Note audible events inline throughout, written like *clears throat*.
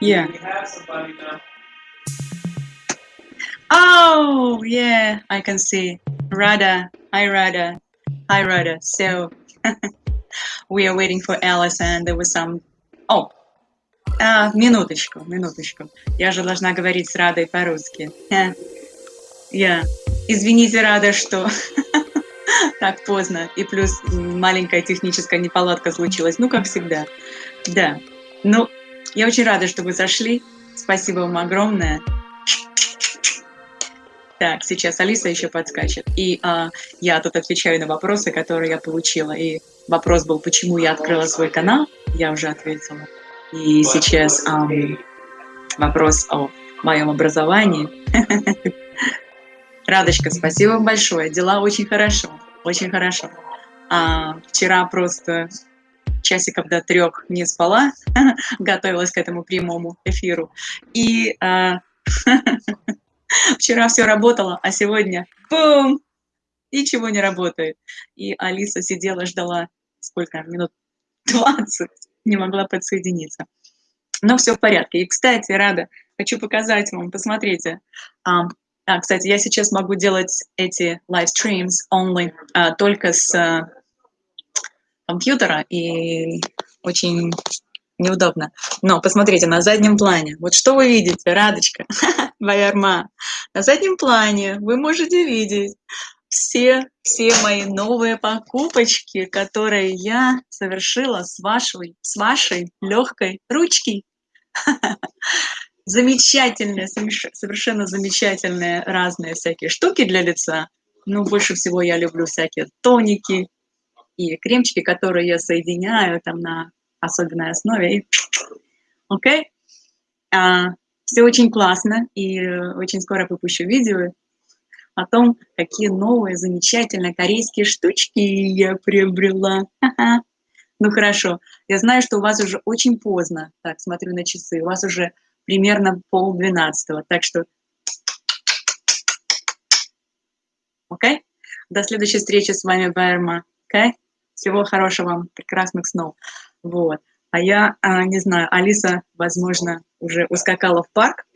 Yeah. Oh, yeah, I can see. Rada, hi Rada, hi Rada. So *laughs* we are waiting for Alice, and there was some. Oh, а, минуточку, минуточку. Я же должна говорить с Радой по-русски. Я. Извините, Рада, что *laughs* так поздно. И плюс маленькая техническая неполадка случилась. Ну, как всегда. Да. Ну, я очень рада, что вы зашли. Спасибо вам огромное. Так, сейчас Алиса еще подскачет. И а, я тут отвечаю на вопросы, которые я получила. И вопрос был, почему я открыла свой канал. Я уже ответила. И сейчас ам, вопрос о моем образовании. *laughs* Радочка, спасибо большое. Дела очень хорошо, очень хорошо. А, вчера просто часиков до трех не спала, *laughs* готовилась к этому прямому эфиру. И а, *laughs* Вчера все работало, а сегодня бум! Ничего не работает. И Алиса сидела, ждала сколько? Минут 20. Не могла подсоединиться. Но все в порядке. И, кстати, Рада, хочу показать вам, посмотрите. А, а кстати, я сейчас могу делать эти live streams only а, только с а, компьютера, и очень неудобно. Но посмотрите, на заднем плане. Вот что вы видите, Радочка, *laughs* Ваярма? На заднем плане вы можете видеть все, все мои новые покупочки, которые я совершила с вашей, с вашей легкой ручки. *laughs* Замечательные, совершенно замечательные разные всякие штуки для лица. Ну, больше всего я люблю всякие тоники и кремчики, которые я соединяю там на особенной основе. *sniffs* Окей? Okay? А, все очень классно, и очень скоро выпущу видео о том, какие новые замечательные корейские штучки я приобрела. Ну хорошо, я знаю, что у вас уже очень поздно. Так, смотрю на часы, у вас уже примерно полдвенадцатого, так что... Окей? Okay? До следующей встречи с вами, Байерма. Окей? Okay? Всего хорошего вам, прекрасных снов. Вот. А я, а, не знаю, Алиса, возможно, уже ускакала в парк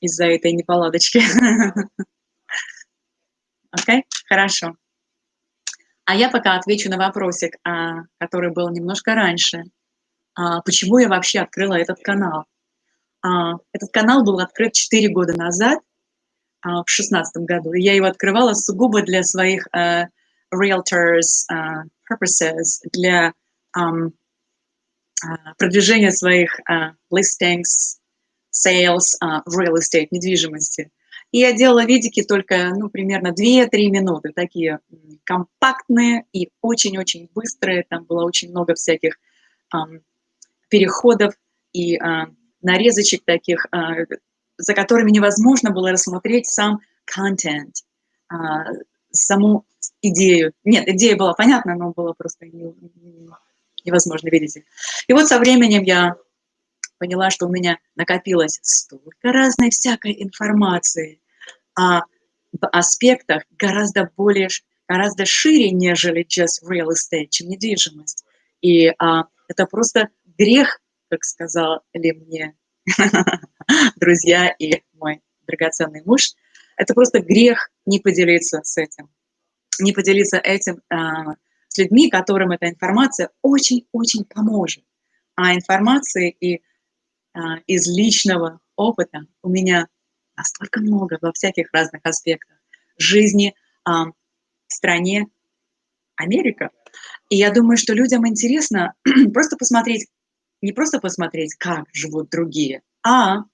из-за этой неполадочки. *laughs* Окей? Хорошо. А я пока отвечу на вопросик, а, который был немножко раньше. А, почему я вообще открыла этот канал? Этот канал был открыт 4 года назад, в 2016 году. Я его открывала сугубо для своих realtors uh, purposes, для um, продвижения своих uh, listings, sales, uh, real estate, недвижимости. И я делала видики только, ну, примерно 2-3 минуты, такие компактные и очень-очень быстрые. Там было очень много всяких um, переходов и uh, нарезочек таких, uh, за которыми невозможно было рассмотреть сам контент, саму идею. Нет, идея была понятна, но было просто невозможно видеть. И вот со временем я поняла, что у меня накопилось столько разной всякой информации о аспектах гораздо более, гораздо шире, нежели just real estate, чем недвижимость. И а, это просто грех, как сказали мне *laughs* друзья и мой драгоценный муж, это просто грех не поделиться с этим не поделиться этим а, с людьми, которым эта информация очень-очень поможет. А информации и а, из личного опыта у меня настолько много во всяких разных аспектах жизни а, в стране Америка. И я думаю, что людям интересно *clears throat* просто посмотреть, не просто посмотреть, как живут другие, а,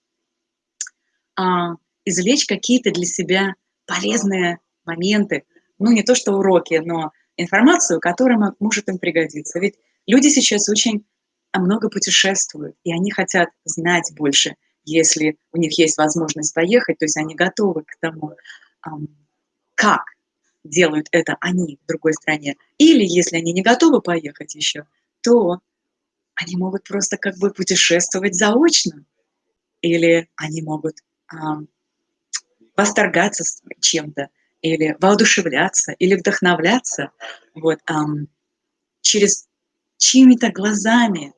а извлечь какие-то для себя полезные моменты, ну не то что уроки, но информацию, которая может им пригодиться. Ведь люди сейчас очень много путешествуют, и они хотят знать больше, если у них есть возможность поехать, то есть они готовы к тому, как делают это они в другой стране. Или если они не готовы поехать еще, то они могут просто как бы путешествовать заочно. Или они могут восторгаться чем-то или воодушевляться, или вдохновляться вот, эм, через чьими-то глазами,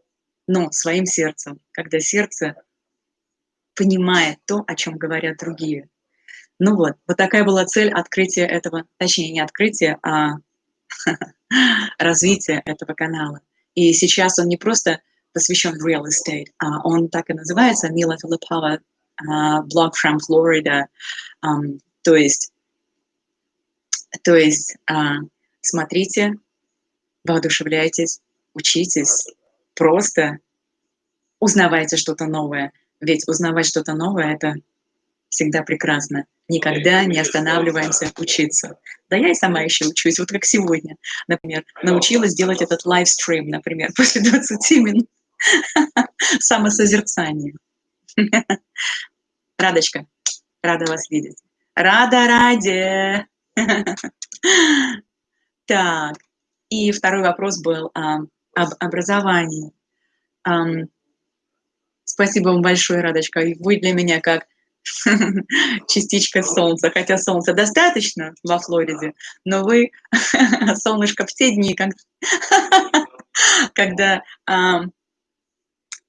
но своим сердцем, когда сердце понимает то, о чем говорят другие. Ну вот, вот такая была цель открытия этого, точнее, не открытия, а *laughs* развития этого канала. И сейчас он не просто посвящен real estate, а он так и называется, Мила Филиппова, блог from Florida, то есть, то есть uh, смотрите, воодушевляйтесь, учитесь, просто узнавайте что-то новое. Ведь узнавать что-то новое – это всегда прекрасно. Никогда не останавливаемся учиться. Да я и сама еще учусь, вот как сегодня, например, научилась делать этот лайвстрим, например, *laughs* после 20 минут самосозерцания. *laughs* Радочка, рада вас видеть. Рада ради. *laughs* Так, и второй вопрос был а, об образовании. А, спасибо вам большое, Радочка. Вы для меня как *laughs* частичка солнца, хотя солнца достаточно во Флориде, но вы солнышко в те дни, когда, когда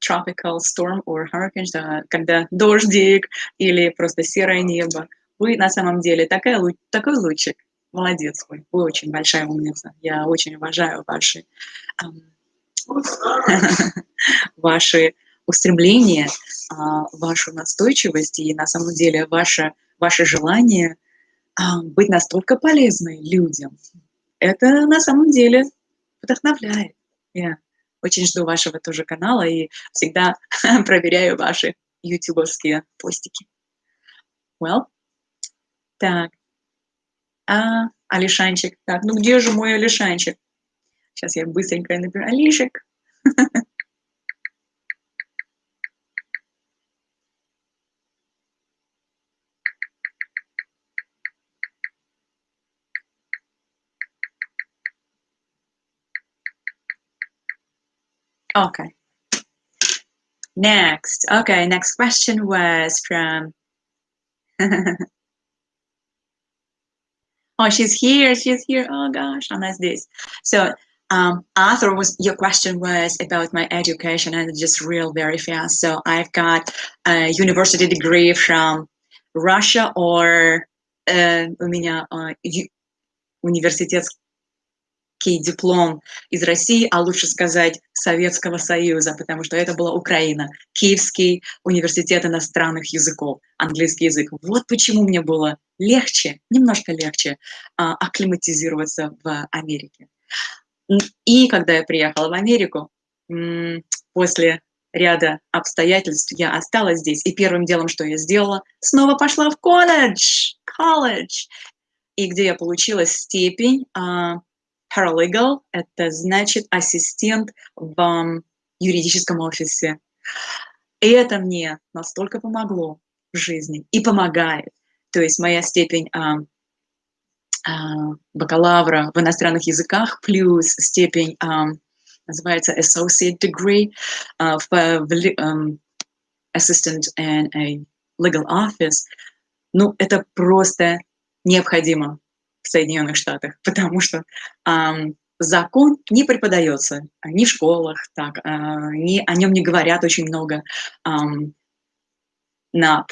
tropical storm or hurricane, да, когда дождик или просто серое небо, вы на самом деле такая, такой лучик. Молодец вы, вы очень большая умница. Я очень уважаю ваши, *laughs* ваши устремления, а, вашу настойчивость и на самом деле ваше, ваше желание а, быть настолько полезной людям. Это на самом деле вдохновляет. Я очень жду вашего тоже канала и всегда *laughs* проверяю ваши ютубовские постики. Well, так, а, Алишанчик. Так, ну где же мой Алишанчик? Сейчас я быстренько напишу. Алишек. *laughs* Okay. Next. Okay, next question was from *laughs* Oh, she's here. She's here. Oh gosh, oh, that's this. So, um, Arthur, was your question was about my education, and just real very fast. So, I've got a university degree from Russia, or uh, у меня uh, университетский диплом из России, а лучше сказать Советского Союза, потому что это была Украина, Киевский университет иностранных языков, английский язык. Вот почему мне было легче, немножко легче а, акклиматизироваться в Америке. И когда я приехала в Америку, после ряда обстоятельств я осталась здесь. И первым делом, что я сделала, снова пошла в колледж, колледж, и где я получила степень а, paralegal – это значит ассистент в юридическом офисе. И это мне настолько помогло в жизни и помогает. То есть моя степень а, а, бакалавра в иностранных языках плюс степень а, называется associate degree uh, в, в um, assistant in a legal office. Ну, это просто необходимо в Соединенных Штатах, *laughs* потому что закон не преподается ни в школах, так, э, ни, о нем не говорят очень много на,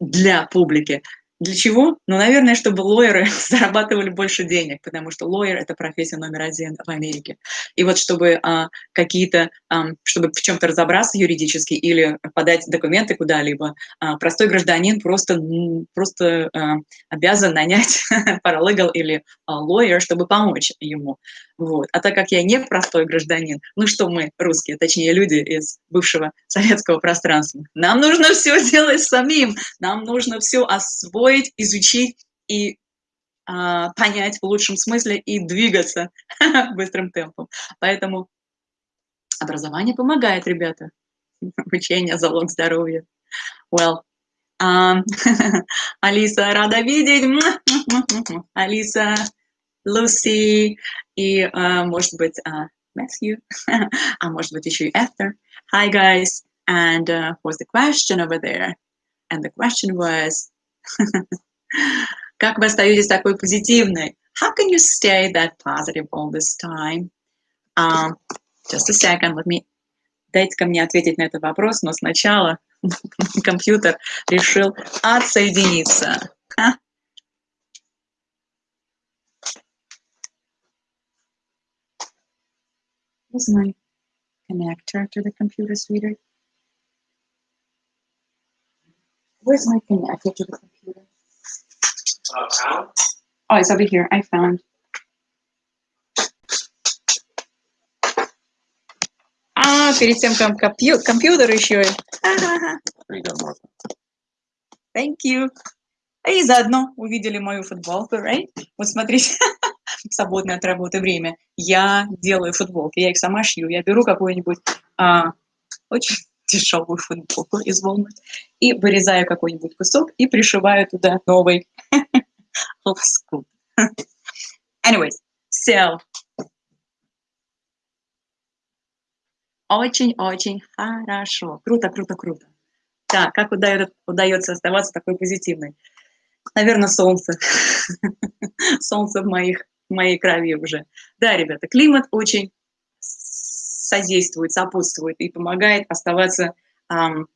для публики. Для чего? Ну, наверное, чтобы лоеры *laughs* зарабатывали больше денег, потому что лоер – это профессия номер один в Америке. И вот чтобы а, какие-то, а, чтобы в чем-то разобраться юридически или подать документы куда-либо, а, простой гражданин просто, просто а, обязан нанять *laughs* паралегал или а, лоер, чтобы помочь ему. Вот. А так как я не простой гражданин, ну что мы, русские, точнее люди из бывшего советского пространства, нам нужно все делать самим, нам нужно все освоить, изучить и а, понять в лучшем смысле и двигаться *laughs* быстрым темпом. Поэтому образование помогает, ребята. *laughs* Обучение – залог здоровья. Well, um, *laughs* Алиса, рада видеть. Алиса, Lucy и, uh, может быть, uh, Matthew, а может быть, еще *laughs* и Esther. Hi, guys. And uh, was the question over there? And the question was, *laughs* как вы остаетесь такой позитивной? How can you stay that positive all this time? Um, just a second, let me... Дайте-ка мне ответить на этот вопрос, но сначала *laughs* компьютер решил отсоединиться. Where's my connector to the computer, sweetheart? Where's my connector to the computer? Uh, Oh, it's over here. I found. А, перед тем, как компью- компьютер еще. и- Ага. Thank you. И заодно увидели мою футболку, right? Вот смотрите, *laughs* в свободное от работы время я делаю футболки, я их сама шью. Я беру какую-нибудь а, очень дешевую футболку из Walmart и вырезаю какой-нибудь кусок и пришиваю туда новый *laughs* лоскут. *laughs* Anyways, so очень-очень хорошо. Круто, круто, круто. Так, как удается оставаться такой позитивной? Наверное, солнце. *laughs* солнце в, моих, в моей крови уже. Да, ребята, климат очень содействует, сопутствует и помогает оставаться ам,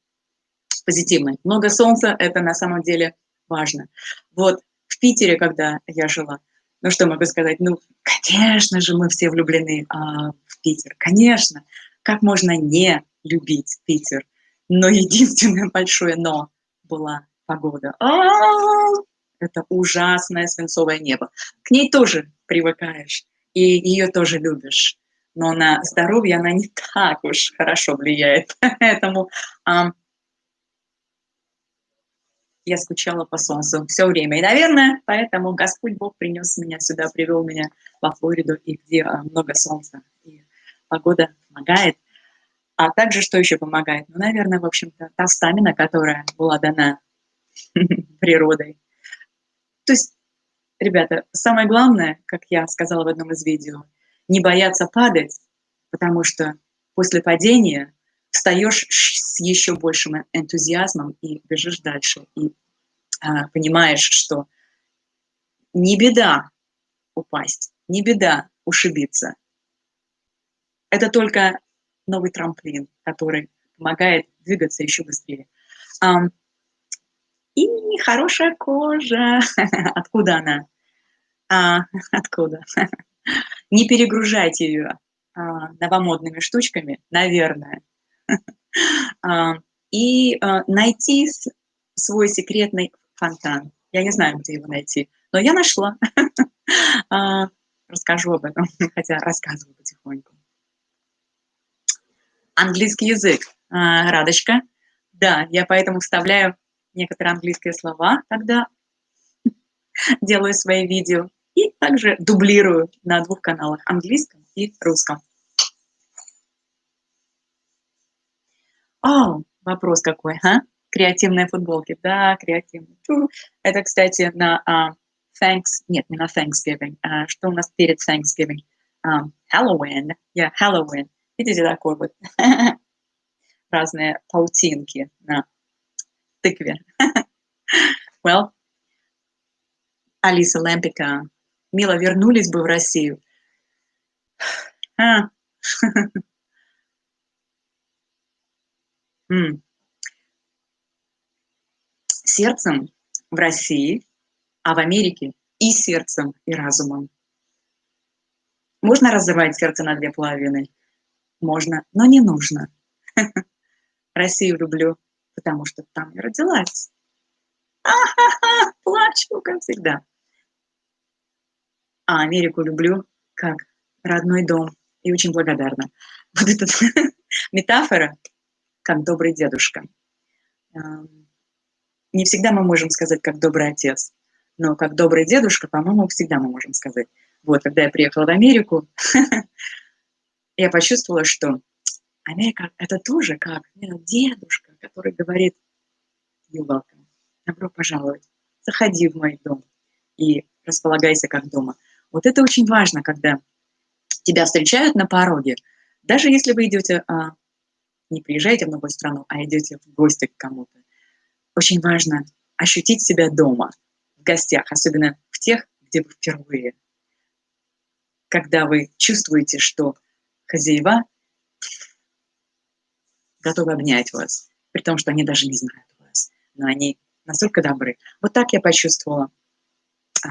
позитивной. Много солнца – это на самом деле важно. Вот в Питере, когда я жила, ну что могу сказать, ну, конечно же, мы все влюблены а, в Питер, конечно. Как можно не любить Питер? Но единственное большое «но» была погода. А-а-а! Это ужасное свинцовое небо. К ней тоже привыкаешь, и ее тоже любишь. Но на здоровье она не так уж хорошо влияет. *laughs* Поэтому ам, я скучала по солнцу все время. И, наверное, поэтому Господь Бог принес меня сюда, привел меня во Флориду, и где а, много солнца. И погода помогает. А также, что еще помогает? Ну, наверное, в общем-то, та стамина, которая была дана *laughs* природой. То есть, ребята, самое главное, как я сказала в одном из видео, не бояться падать, потому что после падения встаешь с еще большим энтузиазмом и бежишь дальше. И а, понимаешь, что не беда упасть, не беда ушибиться. Это только новый трамплин, который помогает двигаться еще быстрее. Um, и хорошая кожа. *laughs* Откуда она? А, откуда? *laughs* Не перегружайте ее а, новомодными штучками, наверное. *laughs* а, и а, найти свой секретный фонтан. Я не знаю, где его найти, но я нашла. расскажу об этом, хотя рассказываю потихоньку. Английский язык. Радочка. Да, я поэтому вставляю некоторые английские слова, когда *laughs* делаю свои видео. И также дублирую на двух каналах, английском и русском. О, вопрос какой, а? Креативные футболки. Да, креативные. Это, кстати, на uh, Thanks... Нет, не на Thanksgiving. Uh, что у нас перед Thanksgiving? Um, Halloween. Yeah, Halloween. Видите, такой вот *laughs* разные паутинки на тыкве. well, Алиса Лэмпика, Мила, вернулись бы в Россию. А. Сердцем в России, а в Америке и сердцем, и разумом. Можно разрывать сердце на две половины? Можно, но не нужно. *laughs* Россию люблю, потому что там я родилась. А-ха-ха, плачу, как всегда. А Америку люблю как родной дом и очень благодарна. Вот эта *laughs* метафора, как добрый дедушка. Не всегда мы можем сказать, как добрый отец, но как добрый дедушка, по-моему, всегда мы можем сказать. Вот, когда я приехала в Америку, *laughs* я почувствовала, что Америка — это тоже как дедушка, который говорит «You welcome», «Добро пожаловать», «Заходи в мой дом» и располагайся как дома. Вот это очень важно, когда тебя встречают на пороге. Даже если вы идете, а, не приезжаете в новую страну, а идете в гости к кому-то. Очень важно ощутить себя дома, в гостях, особенно в тех, где вы впервые. Когда вы чувствуете, что хозяева готовы обнять вас, том, что они даже не знают вас, но они настолько добры. Вот так я почувствовала а,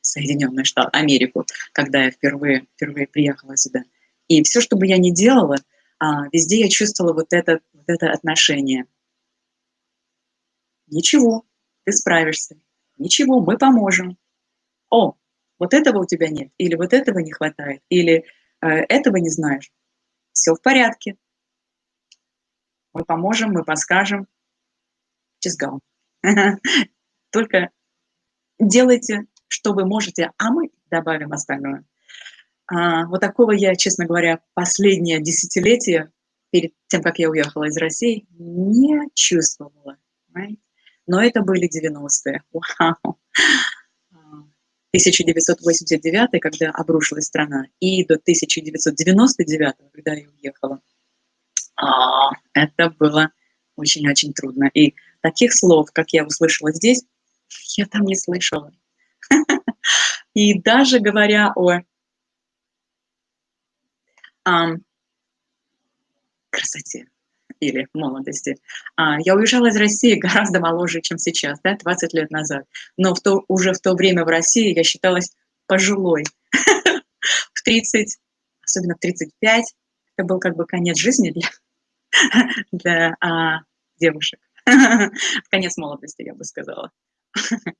Соединенные Штаты, Америку, когда я впервые, впервые приехала сюда. И все, что бы я ни делала, а, везде я чувствовала вот это, вот это отношение. Ничего, ты справишься. Ничего, мы поможем. О, вот этого у тебя нет, или вот этого не хватает, или э, этого не знаешь. Все в порядке. Мы поможем, мы подскажем. Go. *laughs* Только делайте, что вы можете, а мы добавим остальное. А, вот такого я, честно говоря, последнее десятилетие, перед тем, как я уехала из России, не чувствовала. Right? Но это были 90-е. *laughs* Вау! 1989, когда обрушилась страна, и до 1999, когда я уехала. А, это было очень-очень трудно. И таких слов, как я услышала здесь, я там не слышала. *laughs* И даже говоря о красоте или молодости. А, я уезжала из России *laughs* гораздо моложе, чем сейчас, да, 20 лет назад. Но в то, уже в то время в России я считалась пожилой. *laughs* В 30, особенно в 35, это был как бы конец жизни для, *laughs* для а, девушек. *laughs* Конец молодости, я бы сказала. *laughs*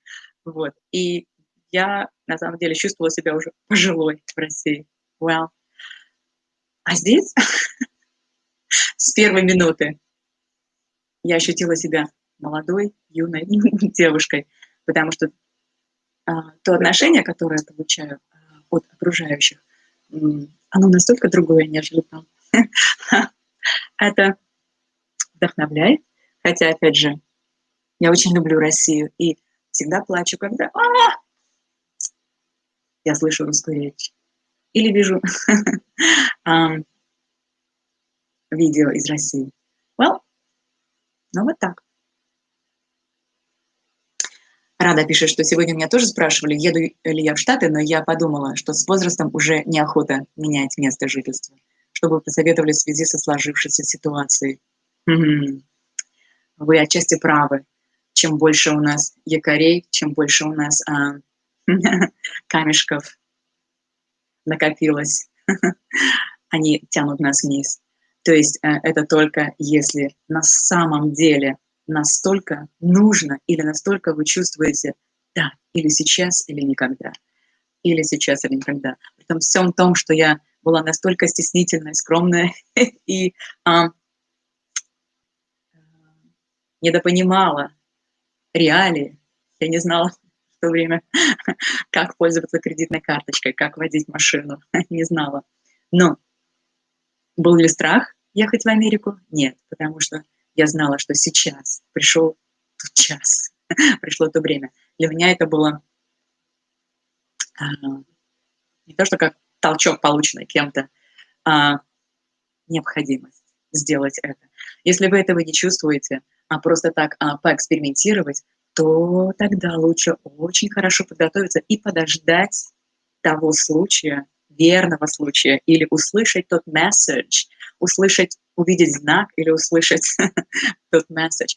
Вот. И я, на самом деле, чувствовала себя уже пожилой в России. Well. А здесь с первой минуты я ощутила себя молодой, юной девушкой, потому что а, то отношение, которое я получаю а, от окружающих, оно настолько другое, нежели там. Это вдохновляет, хотя, опять же, я очень люблю Россию и всегда плачу, когда а -а -а! я слышу русскую речь или вижу *laughs* видео из России. Well, ну вот так. Рада пишет, что сегодня меня тоже спрашивали, еду ли я в Штаты, но я подумала, что с возрастом уже неохота менять место жительства, чтобы посоветовали в связи со сложившейся ситуацией. Вы отчасти правы. Чем больше у нас якорей, чем больше у нас а, *laughs* камешков накопилось, *laughs* они тянут нас вниз. То есть э, это только если на самом деле настолько нужно или настолько вы чувствуете, да, или сейчас, или никогда. Или сейчас, или никогда. При всем том, что я была настолько стеснительная, скромная *laughs* и а, недопонимала реалии. Я не знала в то время, *laughs* как пользоваться кредитной карточкой, как водить машину, *laughs* не знала. Но был ли страх? ехать в Америку? Нет, потому что я знала, что сейчас пришел тот час, пришло то время. Для меня это было а, не то, что как толчок, полученный кем-то, а необходимость сделать это. Если вы этого не чувствуете, а просто так а, поэкспериментировать, то тогда лучше очень хорошо подготовиться и подождать того случая, верного случая, или услышать тот месседж, услышать, увидеть знак или услышать *laughs* тот месседж.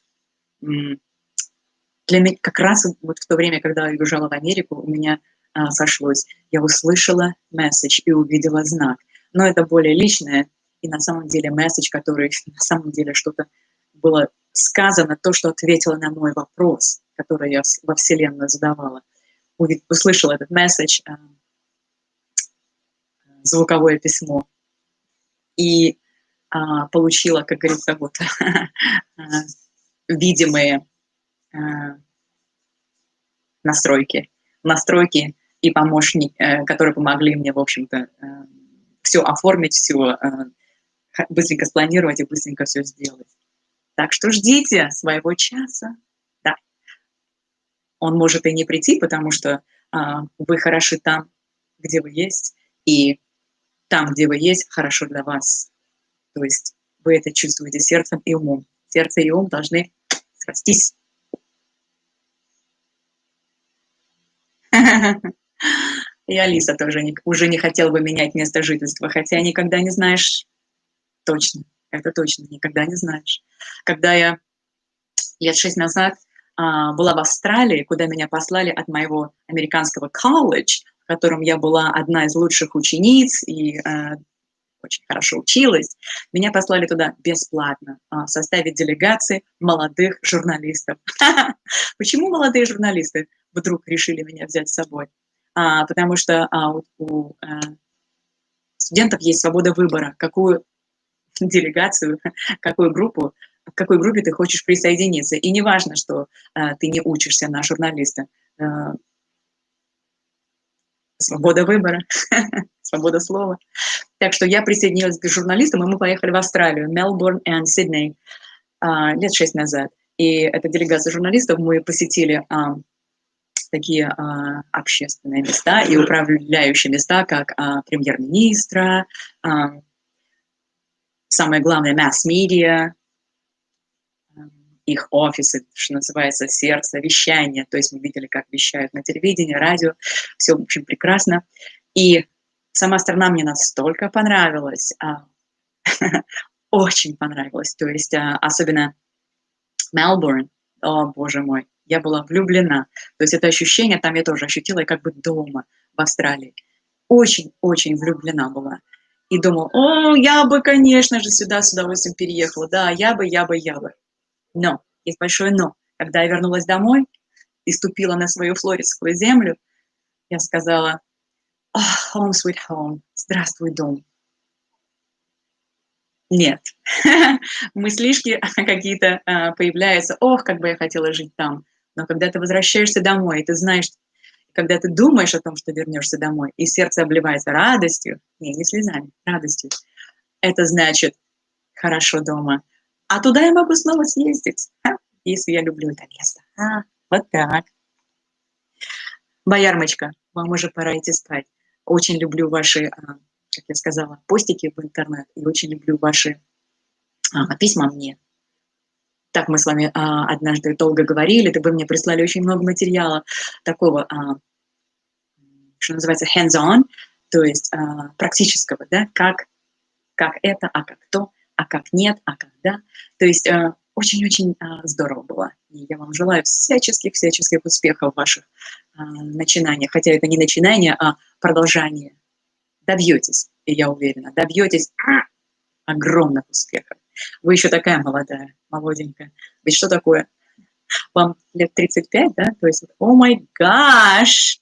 Для меня как раз вот в то время, когда я уезжала в Америку, у меня а, сошлось. Я услышала месседж и увидела знак. Но это более личное, и на самом деле месседж, который *laughs* на самом деле что-то было сказано, то, что ответило на мой вопрос, который я во Вселенную задавала. Услышала этот месседж, а, звуковое письмо. И а, получила, как говорится, вот *laughs* а, видимые а, настройки, настройки и помощники, э, которые помогли мне, в общем-то, э, все оформить, все э, быстренько спланировать и быстренько все сделать. Так что ждите своего часа. Да. Он может и не прийти, потому что вы хороши там, где вы есть, и там, где вы есть, хорошо для вас. То есть вы это чувствуете сердцем и умом. Сердце и ум должны срастись. *laughs* И Алиса тоже не, уже не хотела бы менять место жительства, хотя никогда не знаешь точно, это точно, никогда не знаешь. когда я лет шесть назад а, была в Австралии, куда меня послали от моего американского колледж, в котором я была одна из лучших учениц и э, очень хорошо училась. Меня послали туда бесплатно а, в составе делегации молодых журналистов. *laughs* Почему молодые журналисты вдруг решили меня взять с собой? А, потому что а, у, а, студентов есть свобода выбора, какую *laughs* делегацию, какую группу, к какой группе ты хочешь присоединиться. И не важно, что а, ты не учишься на журналиста. А, свобода выбора, *laughs* свобода слова. Так что я присоединилась к журналистам, и мы поехали в Австралию, Мелбурн и Сидней, лет шесть назад. И эта делегация журналистов, мы посетили а, такие а, общественные места и управляющие места, как премьер-министра, самое главное, масс-медиа, их офисы, что называется, сердце, вещание. То есть мы видели, как вещают на телевидении, радио. Все, в общем, прекрасно. И сама страна мне настолько понравилась, а, *laughs* очень понравилась. То есть а, особенно Мелбурн, о боже мой, я была влюблена. То есть это ощущение там я тоже ощутила, как бы дома в Австралии. Очень-очень влюблена была. И думала, о, я бы, конечно же, сюда с удовольствием переехала. Да, я бы, я бы, я бы. Но, есть большое но. Когда я вернулась домой и ступила на свою флоридскую землю, я сказала, oh, home sweet home, здравствуй, дом. Нет, *laughs* мыслишки *laughs* какие-то а, появляются, ох, как бы я хотела жить там. Но когда ты возвращаешься домой, и ты знаешь, когда ты думаешь о том, что вернешься домой, и сердце обливается радостью, не, не слезами, радостью, это значит хорошо дома. А туда я могу снова съездить, а? если я люблю это место. А, вот так. Боярмочка, вам уже пора идти спать. Очень люблю ваши, а, как я сказала, постики в интернет и очень люблю ваши а, письма мне. Так мы с вами а, однажды долго говорили, вы мне прислали очень много материала такого, что называется hands-on, то есть практического, да, как, как это, а как то, а как нет, а когда. То есть очень-очень здорово было. И я вам желаю всяческих-всяческих успехов в ваших начинаниях. Хотя это не начинание, а продолжение. Добьетесь, и я уверена, добьетесь огромных успехов. Вы еще такая молодая, молоденькая. Ведь что такое? Вам лет 35, да? То есть, о май гаш!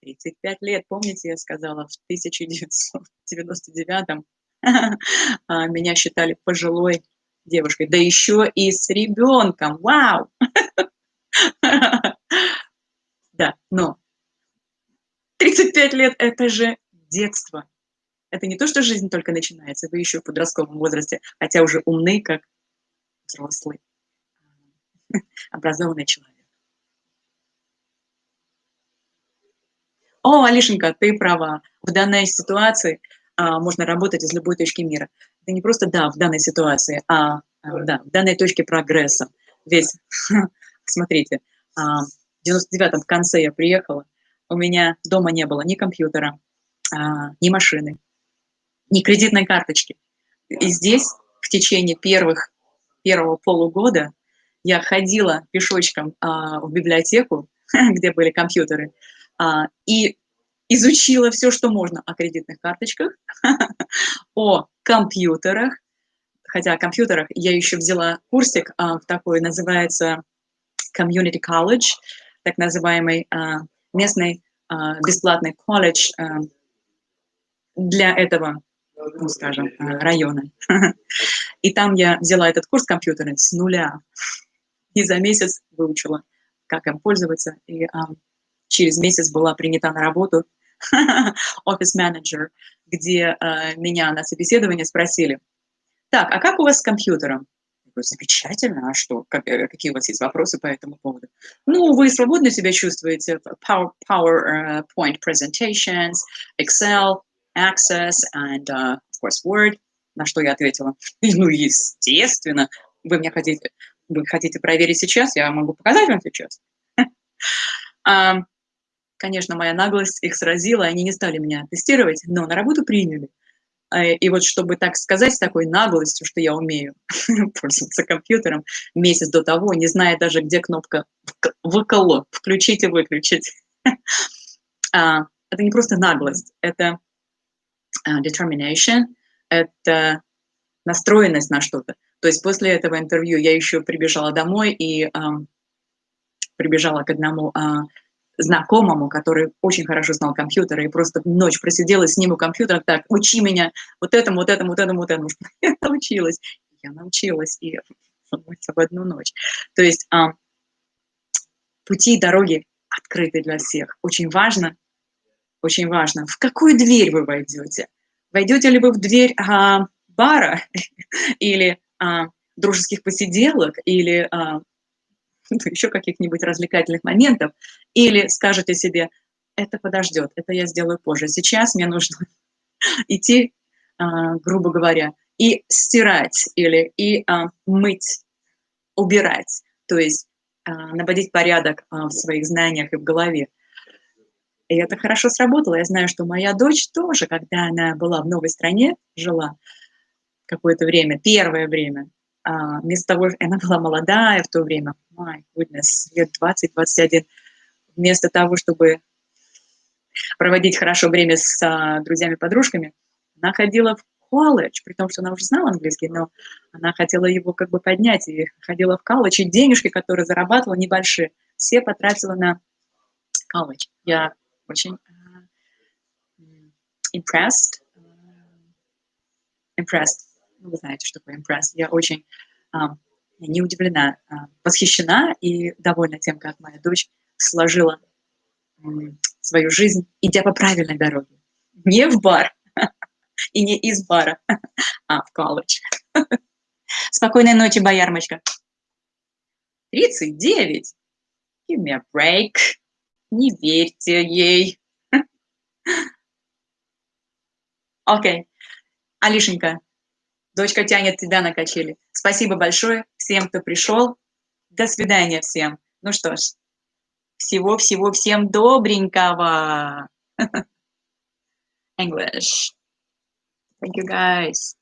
35 лет, помните, я сказала, в 1999 *laughs* а, меня считали пожилой девушкой, да еще и с ребенком, вау! *laughs* Да, но 35 лет – это же детство. Это не то, что жизнь только начинается, вы еще в подростковом возрасте, хотя уже умны, как взрослый, *laughs* образованный человек. О, Алишенька, ты права. В данной ситуации а, можно работать из любой точки мира. Это не просто да, в данной ситуации, а, а да, в данной точке прогресса. Ведь, *laughs* смотрите, а, в 99-м в конце я приехала, у меня дома не было ни компьютера, а, ни машины, ни кредитной карточки. И здесь в течение первых, первого полугода я ходила пешочком а, в библиотеку, *laughs* где были компьютеры, а, и изучила все, что можно о кредитных карточках, *laughs* о компьютерах, хотя о компьютерах я еще взяла курсик а, в такой, называется Community College, так называемый а, местный а, бесплатный колледж а, для этого, ну, скажем, района. *laughs* И там я взяла этот курс компьютера с нуля и за месяц выучила, как им пользоваться. И через месяц была принята на работу *laughs* офис-менеджер, где меня на собеседование спросили, так, а как у вас с компьютером? замечательно, а что, как, э, какие у вас есть вопросы по этому поводу? Ну, вы свободно себя чувствуете, Power, PowerPoint presentations, Excel, Access, and, uh, of course, Word, на что я ответила, *laughs* ну, естественно, вы мне хотите, вы хотите проверить сейчас, я могу показать вам сейчас. *laughs* Конечно, моя наглость их сразила, они не стали меня тестировать, но на работу приняли. Э, и вот чтобы так сказать с такой наглостью, что я умею *laughs* пользоваться компьютером месяц до того, не зная даже, где кнопка «выкл», включить и выключить. А, это не просто наглость, это а, determination, это настроенность на что-то. То есть после этого интервью я еще прибежала домой и прибежала к одному знакомому, который очень хорошо знал компьютеры, и просто ночь просидела с ним у компьютера, так, учи меня вот этому, вот этому, вот этому, вот этому. *laughs* Я научилась. Я научилась, и в одну ночь. То есть а, пути и дороги открыты для всех. Очень важно, очень важно, в какую дверь вы войдете. Войдете ли вы в дверь а, бара *laughs* или а, дружеских посиделок, или а, *laughs* еще каких-нибудь развлекательных моментов, или скажете себе, это подождет, это я сделаю позже. Сейчас мне нужно *laughs* идти, а, грубо говоря, и стирать или и а, мыть, убирать, то есть а, наводить порядок в своих знаниях и в голове. И это хорошо сработало. Я знаю, что моя дочь тоже, когда она была в новой стране, жила какое-то время, первое время, а, вместо того, *laughs* она была молодая в то время, my goodness, лет 20-21, вместо того, чтобы проводить хорошо время с а, друзьями-подружками, она ходила в колледж, при том, что она уже знала английский, но она хотела его как бы поднять, и ходила в колледж, и денежки, которые зарабатывала, небольшие, все потратила на колледж. Я очень uh, impressed, uh, impressed ну, вы знаете, что такое impressed. Я очень а, не удивлена, восхищена и довольна тем, как моя дочь сложила свою жизнь, идя по правильной дороге. Не в бар *laughs* и не из бара, *laughs* а в колледж. *laughs* Спокойной ночи, боярмочка. 39. Give me a break. Не верьте ей. Окей. Okay. Алишенька, Дочка тянет тебя на качели. Спасибо большое всем, кто пришел. До свидания всем. Ну что ж, всего-всего всем добренького. *laughs* English. Thank you, guys.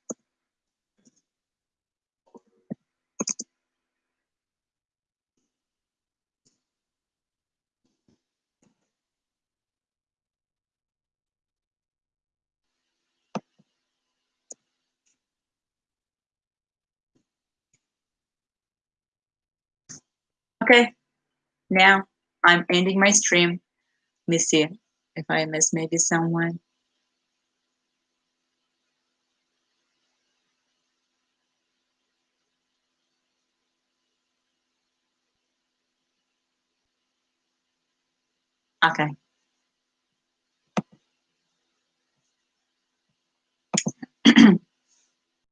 Okay, now I'm ending my stream. Let me see if I miss maybe someone. Okay. *clears throat*